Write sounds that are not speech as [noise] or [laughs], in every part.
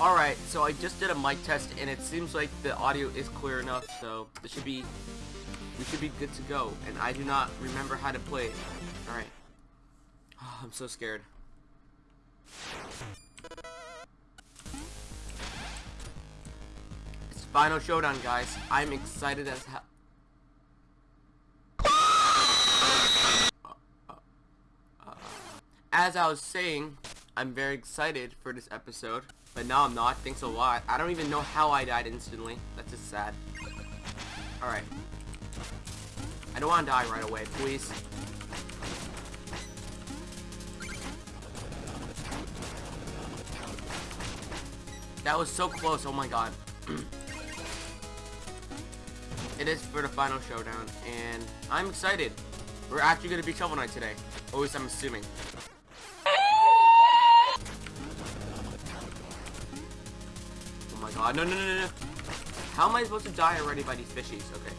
Alright, so I just did a mic test and it seems like the audio is clear enough, so this should be we should be good to go. And I do not remember how to play it. Alright. Oh, [sighs] I'm so scared. It's Final Showdown, guys. I'm excited as hell. As I was saying, I'm very excited for this episode. But now I'm not. Thanks a lot. I don't even know how I died instantly. That's just sad. Alright. I don't want to die right away, please. That was so close, oh my god. [clears throat] it is for the final showdown, and I'm excited. We're actually going to be Shovel Knight today. At least I'm assuming. God, no, no, no, no, no. How am I supposed to die already by these fishies? Okay.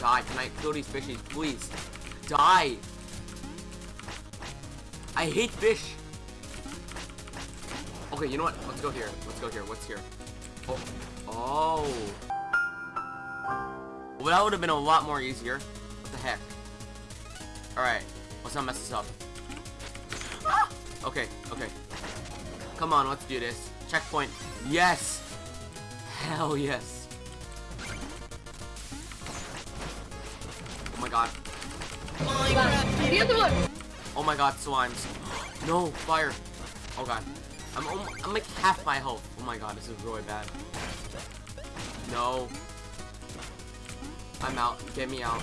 Die, can I kill these fishies, please? Die! I hate fish! Okay, you know what? Let's go here. Let's go here. What's here? Oh. Oh. Well, that would have been a lot more easier. What the heck? Alright. Let's not mess this up. Okay, okay. Come on, let's do this. Checkpoint. Yes! Hell yes. Oh my god. The other one! Oh my god, slimes. No, fire. Oh god. I'm, I'm like half my health. Oh my god, this is really bad. No. I'm out. Get me out.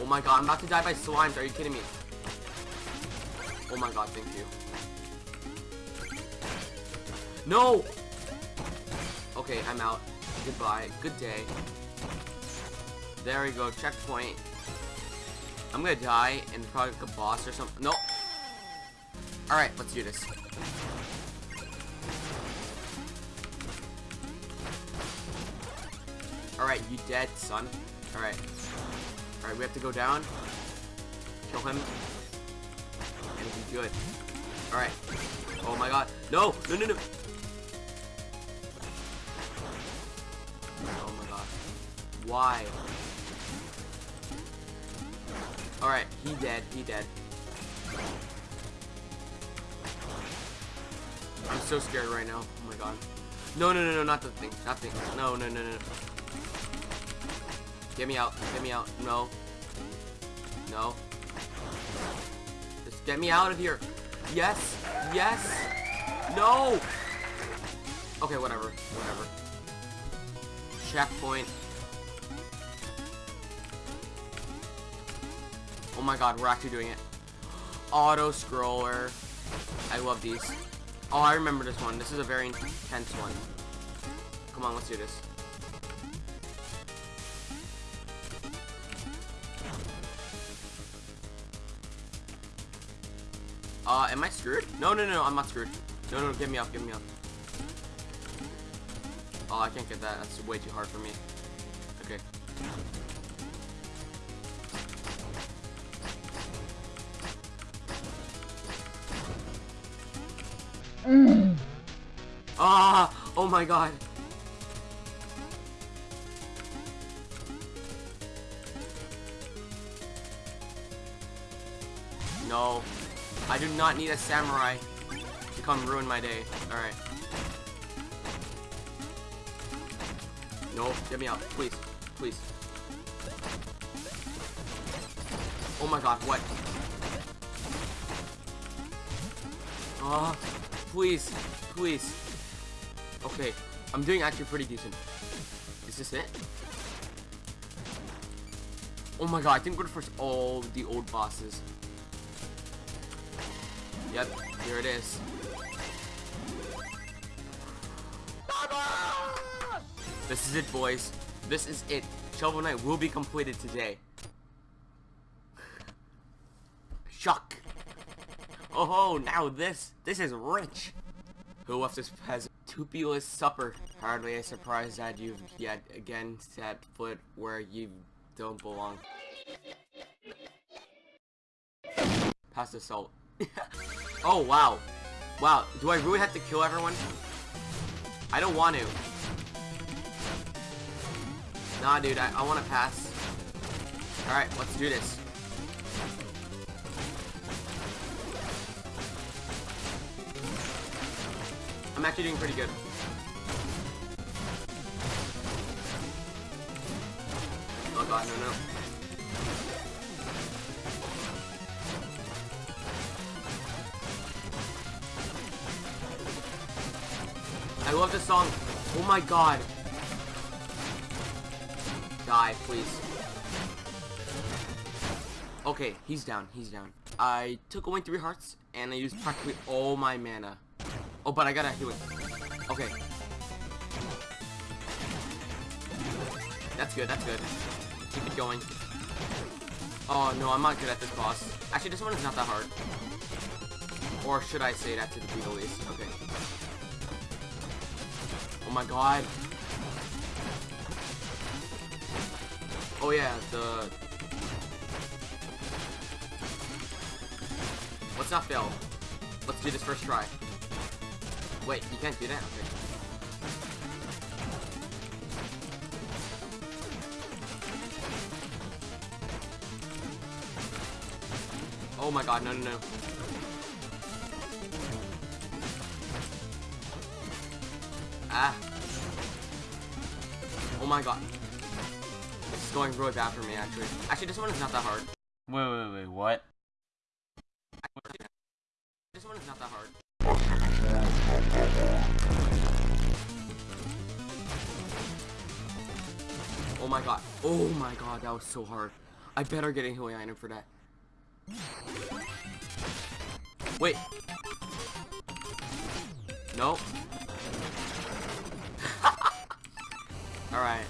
Oh my god, I'm about to die by slimes. Are you kidding me? Oh my god, thank you. No! Okay, I'm out. Goodbye. Good day. There we go. Checkpoint. I'm gonna die and probably like a boss or something. No. Alright, let's do this. Alright, you dead, son. Alright. Alright, we have to go down. Kill him. And he's good. Alright. Oh my god. No! No, no, no! Oh my god. Why? Alright, he dead, he dead. I'm so scared right now. Oh my god. No, no, no, no, not the thing. Not the thing. No, no, no, no. Get me out. Get me out. No. No. Get me out of here. Yes. Yes. No. Okay, whatever. Whatever. Checkpoint. Oh my god, we're actually doing it. Auto scroller. I love these. Oh, I remember this one. This is a very intense one. Come on, let's do this. Uh, am I screwed? No, no, no, I'm not screwed. No, no, get me up, get me up. Oh, I can't get that. That's way too hard for me. Okay. Ah! Oh my god. No. I do not need a samurai to come ruin my day. Alright. No, get me out. Please. Please. Oh my god, what? Ah, please. Please. Okay, I'm doing actually pretty decent. Is this it? Oh my god, I think we're the first all the old bosses. Yep, here it is. This is it, boys. This is it. Shovel Knight will be completed today. Shock. Oh, now this. This is rich. Who left this peasant? Tupulous supper. Hardly a surprise that you've yet again set foot where you don't belong. Pass the salt. [laughs] oh, wow. Wow, do I really have to kill everyone? I don't want to. Nah, dude, I, I want to pass. Alright, let's do this. I'm actually doing pretty good. Oh god, no, no. I love this song. Oh my god. Die, please. Okay, he's down. He's down. I took away three hearts, and I used practically all my mana. Oh, but I gotta heal it. Okay. That's good, that's good. Keep it going. Oh, no, I'm not good at this boss. Actually, this one is not that hard. Or should I say that to the least? Okay. Oh my god. Oh yeah, the... Let's not fail. Let's do this first try. Wait, you can't do that? Okay. Oh my god, no, no, no. Ah. Oh my god. This is going really bad for me, actually. Actually, this one is not that hard. Wait, wait, wait, what? This one is not that hard. Oh my god. Oh my god, that was so hard. I better get a healing item for that. Wait. No. Alright.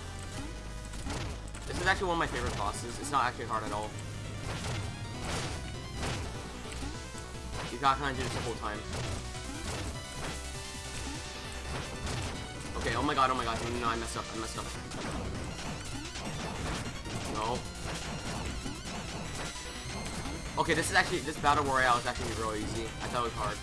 This is actually one of my favorite bosses. It's not actually hard at all. You gotta kinda do this the whole time. Okay, oh my god, oh my god, no, I messed up, I messed up. No. Okay, this is actually, this battle royale is actually really easy. I thought it was hard.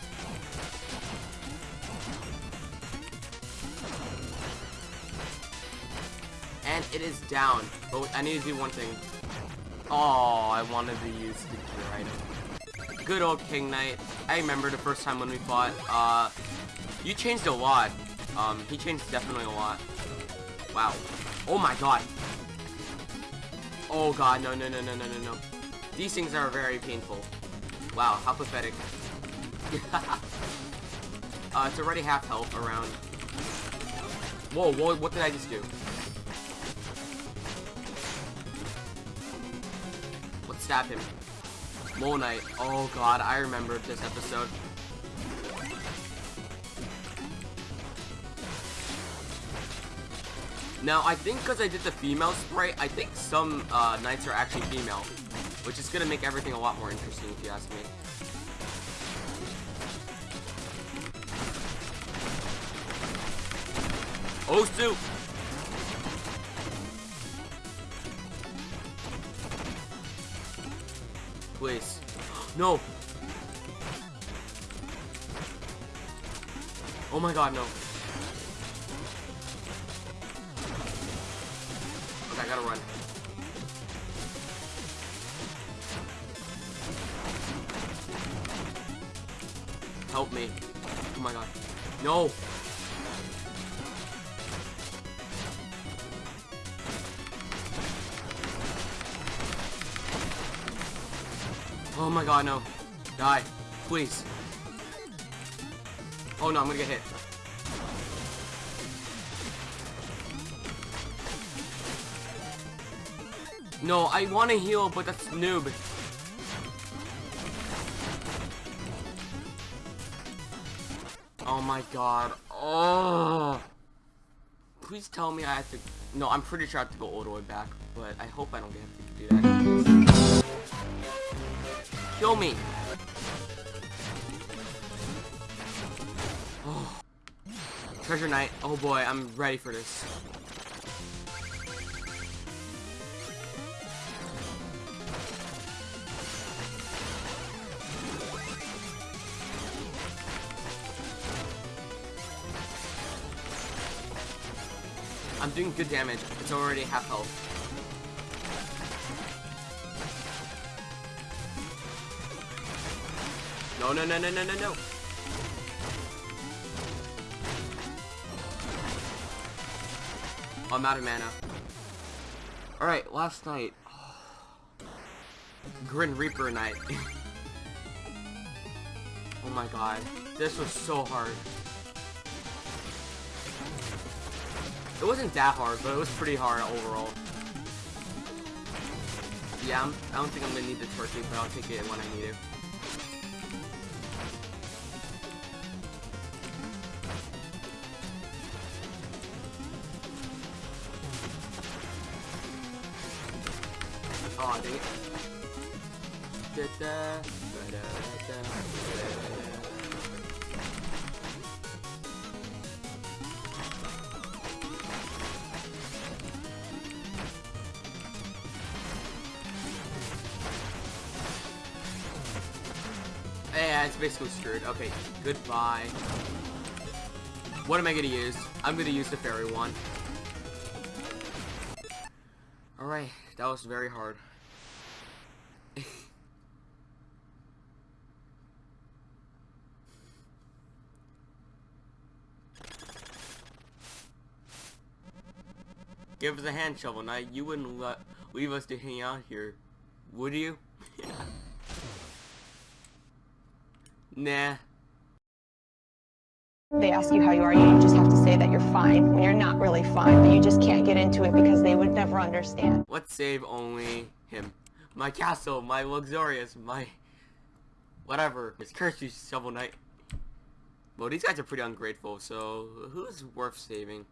And it is down, but I need to do one thing. Oh, I wanted to use the gear item. Good old King Knight. I remember the first time when we fought. Uh, you changed a lot. Um, he changed definitely a lot. Wow. Oh my god. Oh god, no, no, no, no, no, no, no. These things are very painful. Wow, how pathetic. [laughs] uh, it's already half health around. Whoa, whoa, what did I just do? Stab him. Mole Knight. Oh god, I remember this episode. Now, I think because I did the female sprite, I think some uh, knights are actually female. Which is going to make everything a lot more interesting, if you ask me. Oh, Please. No! Oh my god, no. Okay, I gotta run. Help me. Oh my god. No! Oh my god, no. Die. Please. Oh no, I'm gonna get hit. No, I want to heal, but that's noob. Oh my god. Oh. Please tell me I have to... No, I'm pretty sure I have to go all the way back, but I hope I don't get to do that. Kill me. Oh. Treasure Knight. Oh boy, I'm ready for this. I'm doing good damage. It's already half health. No, no, no, no, no, no, no. I'm out of mana. Alright, last knight. [sighs] Grim Reaper Knight. [laughs] oh my god. This was so hard. It wasn't that hard, but it was pretty hard overall. Yeah, I'm, I don't think I'm gonna need the turkey, but I'll take it when I need it. Oh, dang it. Da-da, ba-da-da, ba-da-da. Yeah, it's basically screwed. Okay, goodbye. What am I gonna use? I'm gonna use the fairy one. Alright, that was very hard. Give us a hand shovel, Knight. you wouldn't let leave us to hang out here, would you? [laughs] nah. They ask you how you are, you just have to say that you're fine when you're not really fine, but you just can't get into it because they would never understand. Let's save only him. My castle, my luxurious, my whatever. It's Kirsty Shovel Knight. Well, these guys are pretty ungrateful, so who's worth saving?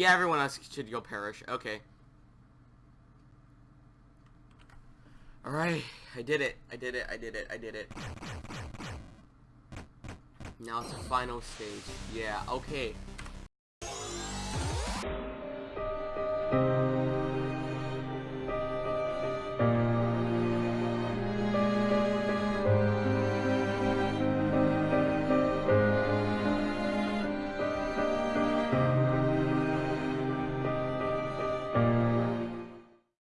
Yeah, everyone else should go perish. Okay. Alright, I did it. I did it. I did it. I did it. Now it's the final stage. Yeah, okay.